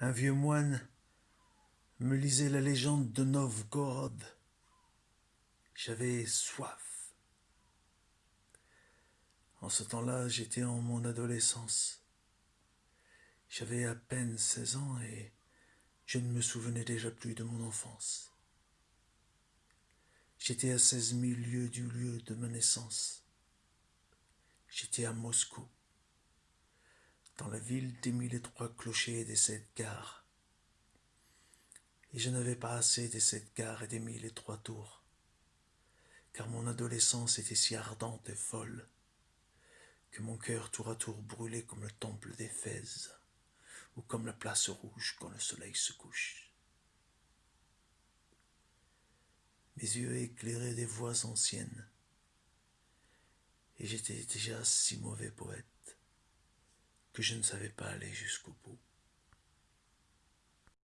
un vieux moine me lisait la légende de Novgorod. J'avais soif. En ce temps-là, j'étais en mon adolescence. J'avais à peine 16 ans et je ne me souvenais déjà plus de mon enfance. J'étais à 16 000 lieues du lieu de ma naissance. J'étais à Moscou, dans la ville des mille et trois clochers des sept gares. Et je n'avais pas assez des sept gares et des mille et trois tours, car mon adolescence était si ardente et folle que mon cœur tour à tour brûlait comme le temple d'Éphèse ou comme la place rouge quand le soleil se couche. Mes yeux éclairaient des voix anciennes, et j'étais déjà si mauvais poète que je ne savais pas aller jusqu'au bout.